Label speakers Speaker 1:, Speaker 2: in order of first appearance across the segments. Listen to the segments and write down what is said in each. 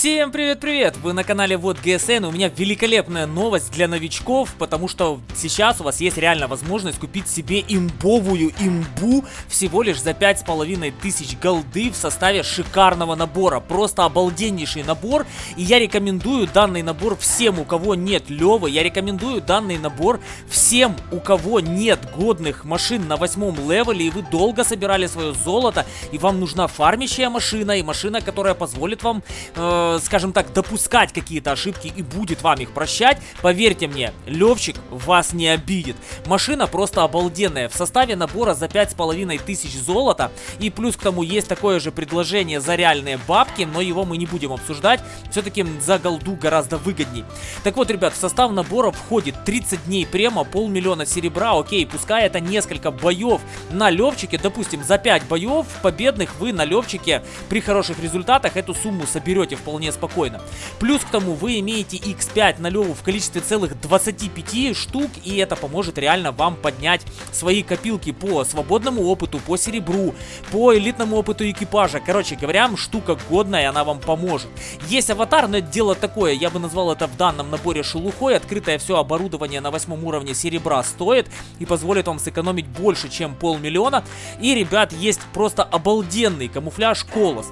Speaker 1: Всем привет-привет! Вы на канале Вот ГСН. У меня великолепная новость для новичков, потому что сейчас у вас есть реально возможность купить себе имбовую имбу всего лишь за 5500 голды в составе шикарного набора. Просто обалденнейший набор. И я рекомендую данный набор всем, у кого нет Левы. Я рекомендую данный набор всем, у кого нет годных машин на восьмом левеле, и вы долго собирали свое золото, и вам нужна фармящая машина, и машина, которая позволит вам... Э Скажем так, допускать какие-то ошибки и будет вам их прощать, поверьте мне, Левчик вас не обидит. Машина просто обалденная. В составе набора за 5500 золота и плюс к тому есть такое же предложение за реальные бабки, но его мы не будем обсуждать. Все-таки за голду гораздо выгодней. Так вот, ребят, в состав набора входит 30 дней према, полмиллиона серебра, окей, пускай это несколько боев на Левчике, допустим, за 5 боев победных вы на Левчике при хороших результатах эту сумму соберете в вполне спокойно. Плюс к тому вы имеете x5 на леву в количестве целых 25 штук, и это поможет реально вам поднять свои копилки по свободному опыту, по серебру, по элитному опыту экипажа. Короче говоря, штука годная, она вам поможет. Есть аватар, но это дело такое, я бы назвал это в данном наборе шелухой. Открытое все оборудование на восьмом уровне серебра стоит и позволит вам сэкономить больше, чем полмиллиона. И, ребят, есть просто обалденный камуфляж Колос.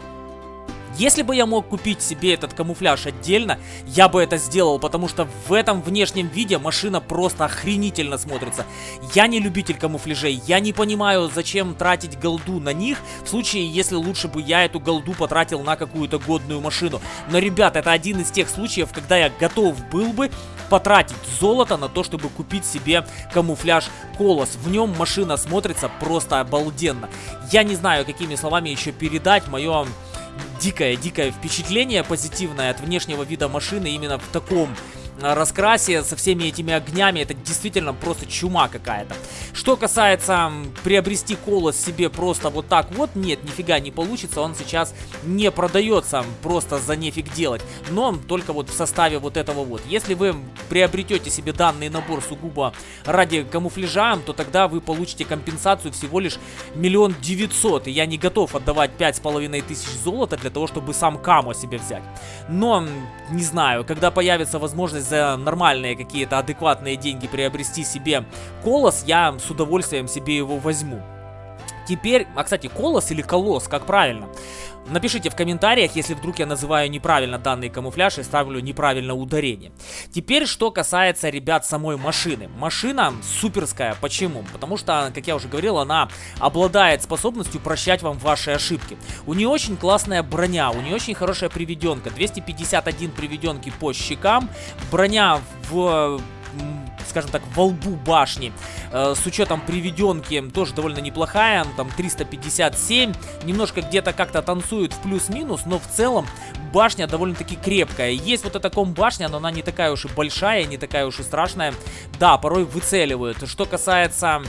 Speaker 1: Если бы я мог купить себе этот камуфляж отдельно, я бы это сделал, потому что в этом внешнем виде машина просто охренительно смотрится. Я не любитель камуфляжей, я не понимаю, зачем тратить голду на них, в случае, если лучше бы я эту голду потратил на какую-то годную машину. Но, ребят, это один из тех случаев, когда я готов был бы потратить золото на то, чтобы купить себе камуфляж Колос. В нем машина смотрится просто обалденно. Я не знаю, какими словами еще передать мое дикое-дикое впечатление позитивное от внешнего вида машины именно в таком раскрасе, со всеми этими огнями, это действительно просто чума какая-то. Что касается приобрести колос себе просто вот так вот, нет, нифига не получится, он сейчас не продается просто за нефиг делать, но только вот в составе вот этого вот. Если вы приобретете себе данный набор сугубо ради камуфляжа, то тогда вы получите компенсацию всего лишь миллион девятьсот, и я не готов отдавать пять с половиной тысяч золота для того, чтобы сам камо себе взять. Но, не знаю, когда появится возможность за нормальные какие-то адекватные деньги приобрести себе колос, я с удовольствием себе его возьму. Теперь, а кстати, колос или колос, как правильно? Напишите в комментариях, если вдруг я называю неправильно данный камуфляж и ставлю неправильно ударение. Теперь, что касается, ребят, самой машины. Машина суперская. Почему? Потому что, как я уже говорил, она обладает способностью прощать вам ваши ошибки. У нее очень классная броня, у нее очень хорошая приведенка. 251 приведенки по щекам. Броня в скажем так, во лбу башни. Э, с учетом приведенки тоже довольно неплохая, там 357. Немножко где-то как-то танцует в плюс-минус, но в целом башня довольно-таки крепкая. Есть вот эта ком-башня, но она не такая уж и большая, не такая уж и страшная. Да, порой выцеливают. Что касается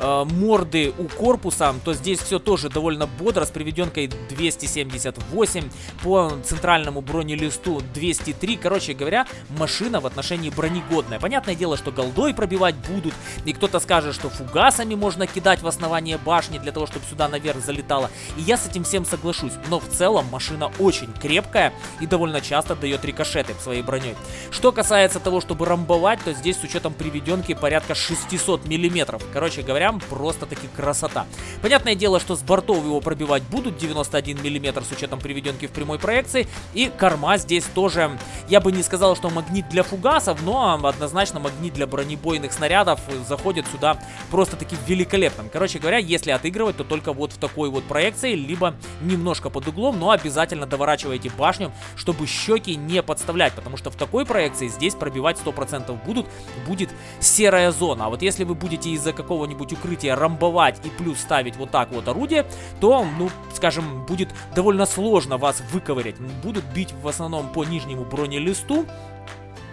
Speaker 1: э, морды у корпуса, то здесь все тоже довольно бодро, с приведенкой 278, по центральному бронелисту 203. Короче говоря, машина в отношении бронегодная. Понятное дело, что голдой пробивать будут, и кто-то скажет, что фугасами можно кидать в основание башни для того, чтобы сюда наверх залетало. И я с этим всем соглашусь, но в целом машина очень крепкая и довольно часто дает рикошеты своей броней. Что касается того, чтобы рамбовать, то здесь с учетом приведенки порядка 600 миллиметров. Короче говоря, прям просто-таки красота. Понятное дело, что с бортов его пробивать будут 91 мм с учетом приведенки в прямой проекции. И корма здесь тоже, я бы не сказал, что магнит для фугасов, но однозначно магнит для бронебойных снарядов заходит сюда просто-таки великолепным. Короче говоря, если отыгрывать, то только вот в такой вот проекции, либо немножко под углом, но обязательно доворачивайте башню, чтобы щеки не подставлять, потому что в такой проекции здесь пробивать 100% будут, будет серая зона. А вот если вы будете из-за какого-нибудь укрытия рамбовать и плюс ставить вот так вот орудие, то, ну, скажем, будет довольно сложно вас выковырять. Будут бить в основном по нижнему бронелисту,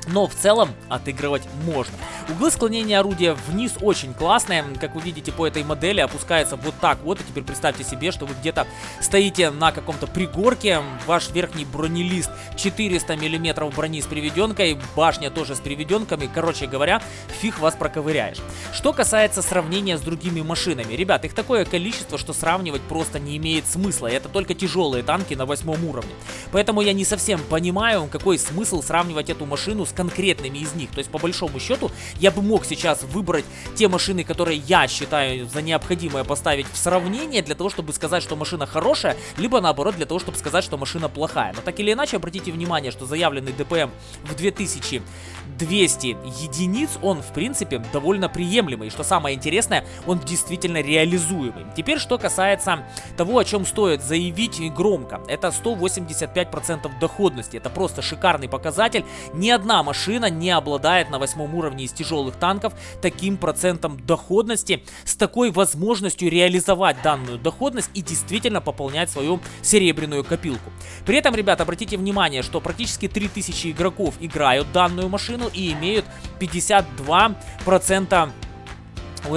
Speaker 1: но в целом отыгрывать можно. Углы склонения орудия вниз очень классные, как вы видите по этой модели опускается вот так вот, и теперь представьте себе, что вы где-то стоите на каком-то пригорке, ваш верхний бронелист 400 миллиметров брони с приведенкой, башня тоже с приведенками, короче говоря, фиг вас проковыряешь. Что касается сравнения с другими машинами, ребят, их такое количество, что сравнивать просто не имеет смысла, это только тяжелые танки на восьмом уровне. Поэтому я не совсем понимаю, какой смысл сравнивать эту машину с конкретными из них. То есть, по большому счету, я бы мог сейчас выбрать те машины, которые я считаю за необходимое поставить в сравнение, для того, чтобы сказать, что машина хорошая, либо наоборот, для того, чтобы сказать, что машина плохая. Но так или иначе, обратите внимание, что заявленный ДПМ в 2200 единиц, он, в принципе, довольно приемлемый. И что самое интересное, он действительно реализуемый. Теперь, что касается того, о чем стоит заявить громко. Это 185% доходности. Это просто шикарный показатель. Ни одна машина не обладает на восьмом уровне из тяжелых танков таким процентом доходности, с такой возможностью реализовать данную доходность и действительно пополнять свою серебряную копилку. При этом, ребята, обратите внимание, что практически 3000 игроков играют данную машину и имеют 52%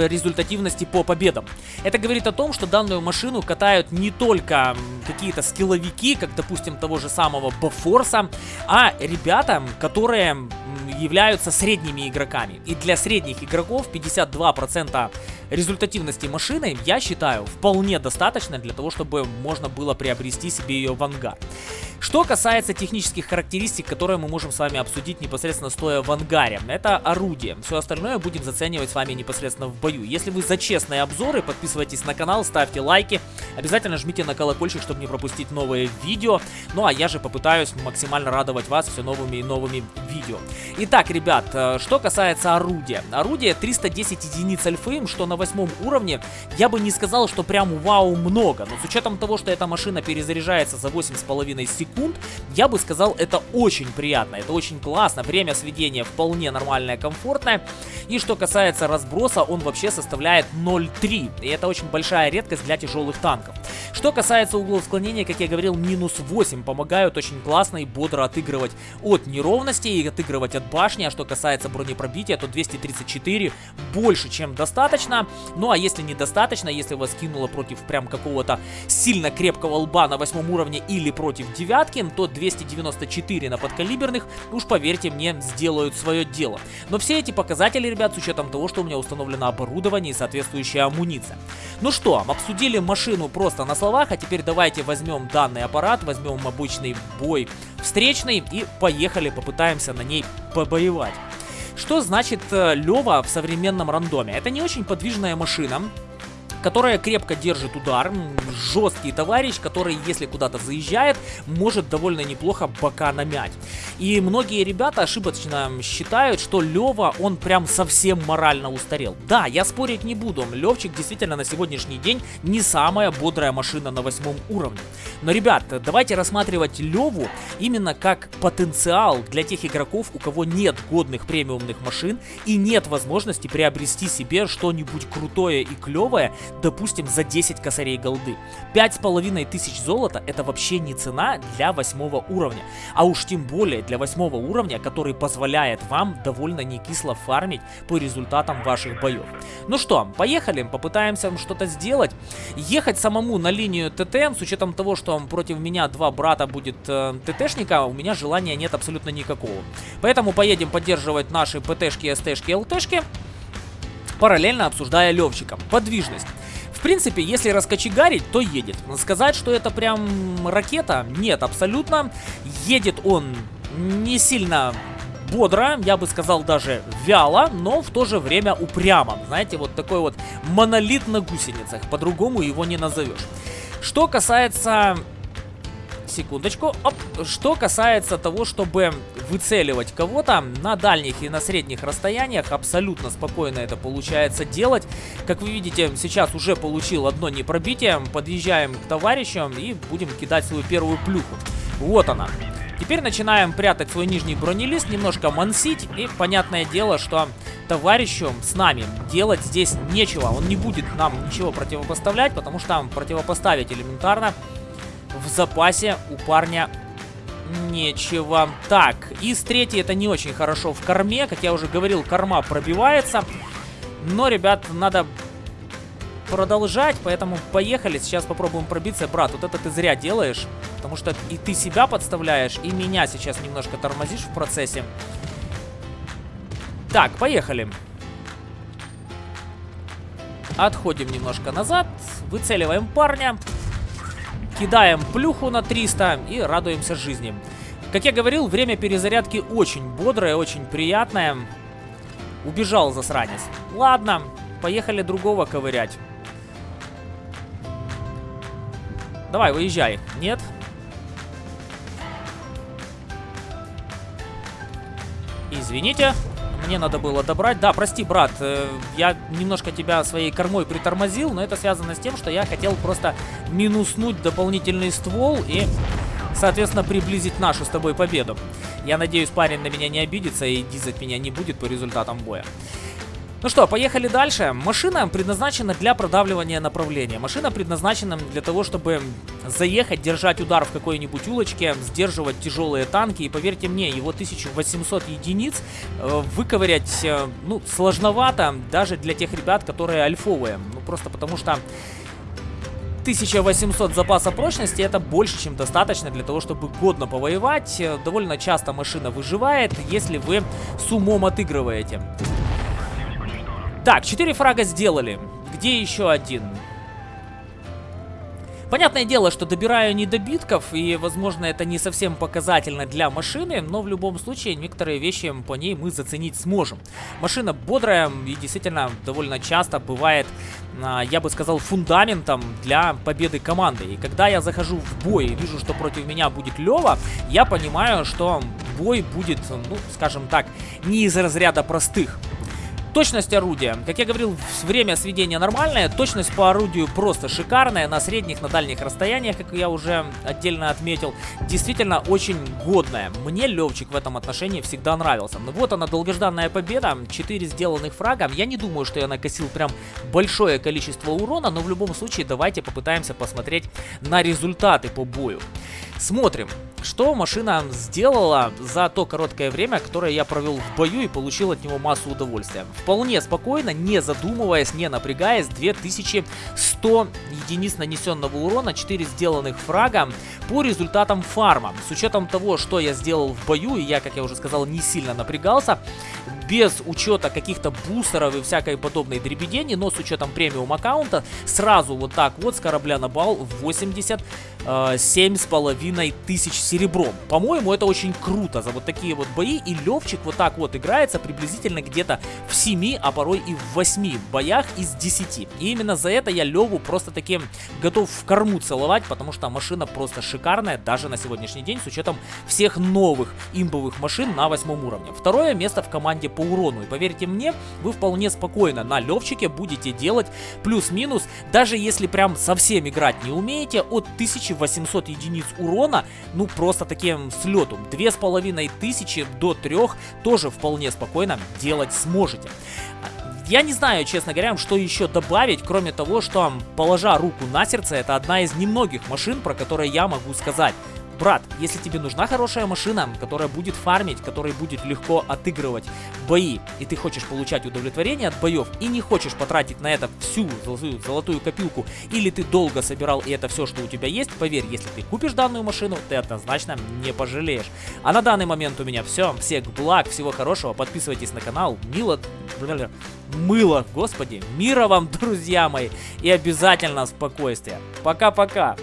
Speaker 1: результативности по победам. Это говорит о том, что данную машину катают не только какие-то скилловики, как, допустим, того же самого Бафорса, а ребята, которые являются средними игроками. И для средних игроков 52% результативности машины, я считаю, вполне достаточно для того, чтобы можно было приобрести себе ее в ангар. Что касается технических характеристик, которые мы можем с вами обсудить непосредственно стоя в ангаре, это орудие. Все остальное будем заценивать с вами непосредственно в бою. Если вы за честные обзоры, подписывайтесь на канал, ставьте лайки, обязательно жмите на колокольчик, чтобы не пропустить новые видео. Ну а я же попытаюсь максимально радовать вас все новыми и новыми видео. Итак, ребят, э, что касается орудия. Орудие 310 единиц альфы, что на восьмом уровне, я бы не сказал, что прям вау много. Но с учетом того, что эта машина перезаряжается за 8,5 секунд, я бы сказал, это очень приятно, это очень классно. Время сведения вполне нормальное, комфортное. И что касается разброса, он вообще составляет 0,3. И это очень большая редкость для тяжелых танков. Что касается углов склонения, как я говорил, минус 8 помогают очень классно и бодро отыгрывать от неровности и отыгрывать от башни. А что касается бронепробития, то 234 больше, чем достаточно. Ну а если недостаточно, если вас кинуло против прям какого-то сильно крепкого лба на восьмом уровне или против девятого, Гаткин, то 294 на подкалиберных, уж поверьте мне, сделают свое дело. Но все эти показатели, ребят, с учетом того, что у меня установлено оборудование и соответствующая амуниция. Ну что, обсудили машину просто на словах, а теперь давайте возьмем данный аппарат, возьмем обычный бой встречный и поехали, попытаемся на ней побоевать. Что значит э, Лева в современном рандоме? Это не очень подвижная машина, которая крепко держит удар, жесткий товарищ, который, если куда-то заезжает, может довольно неплохо бока намять. И многие ребята ошибочно считают, что Лева, он прям совсем морально устарел. Да, я спорить не буду, Левчик действительно на сегодняшний день не самая бодрая машина на восьмом уровне. Но, ребят, давайте рассматривать Леву именно как потенциал для тех игроков, у кого нет годных премиумных машин и нет возможности приобрести себе что-нибудь крутое и клевое допустим, за 10 косарей голды. 5,5 тысяч золота это вообще не цена для восьмого уровня. А уж тем более для восьмого уровня, который позволяет вам довольно не кисло фармить по результатам ваших боев. Ну что, поехали, попытаемся что-то сделать. Ехать самому на линию ТТ, с учетом того, что против меня два брата будет э, ТТшника, у меня желания нет абсолютно никакого. Поэтому поедем поддерживать наши ПТшки, СТшки, ЛТшки параллельно обсуждая Левчика. Подвижность. В принципе, если раскочегарить, то едет. Сказать, что это прям ракета, нет, абсолютно. Едет он не сильно бодро, я бы сказал даже вяло, но в то же время упрямо. Знаете, вот такой вот монолит на гусеницах, по-другому его не назовешь. Что касается секундочку. Оп. Что касается того, чтобы выцеливать кого-то на дальних и на средних расстояниях, абсолютно спокойно это получается делать. Как вы видите, сейчас уже получил одно непробитие. Подъезжаем к товарищам и будем кидать свою первую плюху. Вот она. Теперь начинаем прятать свой нижний бронелист, немножко мансить, и понятное дело, что товарищу с нами делать здесь нечего. Он не будет нам ничего противопоставлять, потому что противопоставить элементарно в запасе у парня Нечего. Так, из третьей это не очень хорошо в корме. Как я уже говорил, корма пробивается. Но, ребят, надо продолжать, поэтому поехали. Сейчас попробуем пробиться. Брат, вот это ты зря делаешь, потому что и ты себя подставляешь, и меня сейчас немножко тормозишь в процессе. Так, поехали. Отходим немножко назад, выцеливаем парня, кидаем плюху на 300 и радуемся жизни. Как я говорил, время перезарядки очень бодрое, очень приятное. Убежал засранец. Ладно, поехали другого ковырять. Давай, выезжай. Нет? Извините, мне надо было добрать. Да, прости, брат, э, я немножко тебя своей кормой притормозил, но это связано с тем, что я хотел просто минуснуть дополнительный ствол и, соответственно, приблизить нашу с тобой победу. Я надеюсь, парень на меня не обидится и дизать меня не будет по результатам боя. Ну что, поехали дальше. Машина предназначена для продавливания направления. Машина предназначена для того, чтобы заехать, держать удар в какой-нибудь улочке, сдерживать тяжелые танки. И поверьте мне, его 1800 единиц э, выковырять, э, ну, сложновато даже для тех ребят, которые альфовые. Ну, просто потому что 1800 запаса прочности это больше, чем достаточно для того, чтобы годно повоевать. Довольно часто машина выживает, если вы с умом отыгрываете. Так, 4 фрага сделали. Где еще один? Понятное дело, что добираю недобитков, и, возможно, это не совсем показательно для машины, но в любом случае некоторые вещи по ней мы заценить сможем. Машина бодрая и действительно довольно часто бывает, а, я бы сказал, фундаментом для победы команды. И когда я захожу в бой и вижу, что против меня будет Лева, я понимаю, что бой будет, ну, скажем так, не из разряда простых. Точность орудия. Как я говорил, время сведения нормальное. Точность по орудию просто шикарная. На средних, на дальних расстояниях, как я уже отдельно отметил. Действительно очень годная. Мне Левчик в этом отношении всегда нравился. Ну вот она, долгожданная победа. 4 сделанных фрага. Я не думаю, что я накосил прям большое количество урона. Но в любом случае давайте попытаемся посмотреть на результаты по бою. Смотрим, что машина сделала за то короткое время, которое я провел в бою и получил от него массу удовольствия. Вполне спокойно, не задумываясь, не напрягаясь, 2100 единиц нанесенного урона, 4 сделанных фрага по результатам фарма. С учетом того, что я сделал в бою, и я, как я уже сказал, не сильно напрягался, без учета каких-то бустеров и всякой подобной дребедени, но с учетом премиум аккаунта, сразу вот так вот с корабля на бал 80 э, семь с половиной тысяч серебром. По-моему, это очень круто за вот такие вот бои. И Левчик вот так вот играется приблизительно где-то в 7, а порой и в 8 боях из 10. И именно за это я Леву просто таким готов в корму целовать, потому что машина просто шикарная даже на сегодняшний день с учетом всех новых имбовых машин на 8 уровне. Второе место в команде по урону. И поверьте мне, вы вполне спокойно на Левчике будете делать плюс-минус, даже если прям совсем играть не умеете, от 1800 единиц урона, ну просто таким слетом. 2500 до 3 тоже вполне спокойно делать сможете. Я не знаю, честно говоря, что еще добавить, кроме того, что, положа руку на сердце, это одна из немногих машин, про которые я могу сказать. Брат, если тебе нужна хорошая машина, которая будет фармить, которая будет легко отыгрывать бои, и ты хочешь получать удовлетворение от боев, и не хочешь потратить на это всю золотую, золотую копилку, или ты долго собирал, и это все, что у тебя есть, поверь, если ты купишь данную машину, ты однозначно не пожалеешь. А на данный момент у меня все. Всех благ, всего хорошего, подписывайтесь на канал. Мило... Мыло, господи. Мира вам, друзья мои. И обязательно спокойствия. Пока-пока.